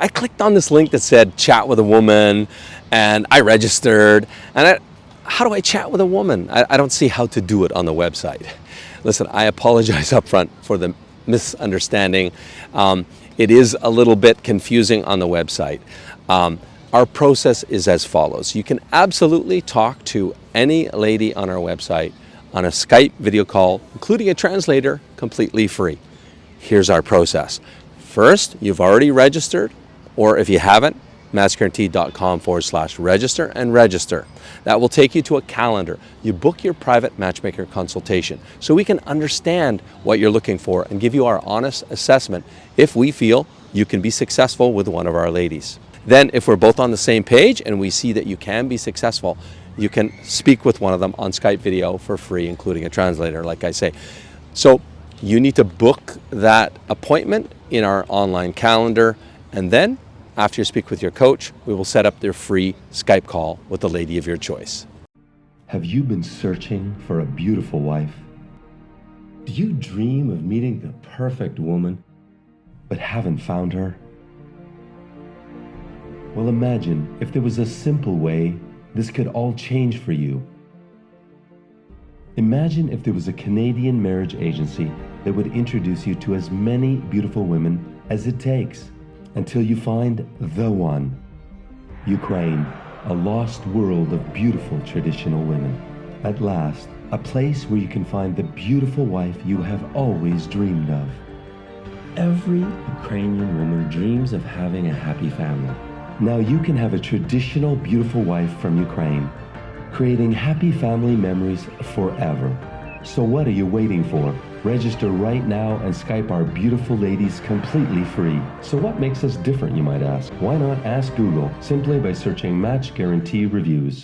I clicked on this link that said chat with a woman and I registered and I, how do I chat with a woman? I, I don't see how to do it on the website. Listen, I apologize up front for the misunderstanding. Um, it is a little bit confusing on the website. Um, our process is as follows. You can absolutely talk to any lady on our website on a Skype video call, including a translator, completely free. Here's our process. First, you've already registered, or if you haven't, matchguarantee.com forward slash register and register. That will take you to a calendar. You book your private matchmaker consultation so we can understand what you're looking for and give you our honest assessment if we feel you can be successful with one of our ladies. Then if we're both on the same page and we see that you can be successful, you can speak with one of them on Skype video for free, including a translator, like I say. So you need to book that appointment in our online calendar and then after you speak with your coach, we will set up their free Skype call with the lady of your choice. Have you been searching for a beautiful wife? Do you dream of meeting the perfect woman, but haven't found her? Well, imagine if there was a simple way this could all change for you. Imagine if there was a Canadian marriage agency that would introduce you to as many beautiful women as it takes until you find the one. Ukraine, a lost world of beautiful traditional women. At last, a place where you can find the beautiful wife you have always dreamed of. Every Ukrainian woman dreams of having a happy family. Now you can have a traditional beautiful wife from Ukraine, creating happy family memories forever. So what are you waiting for? Register right now and Skype our beautiful ladies completely free. So what makes us different, you might ask? Why not ask Google simply by searching Match Guarantee Reviews?